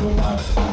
Bye.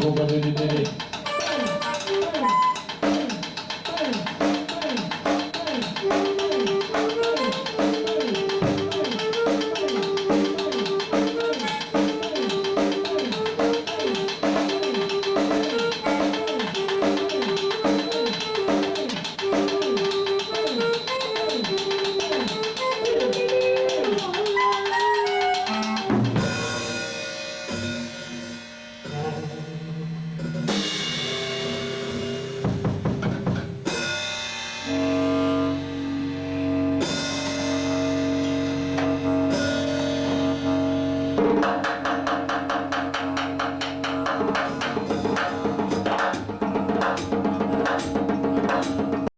合格出てで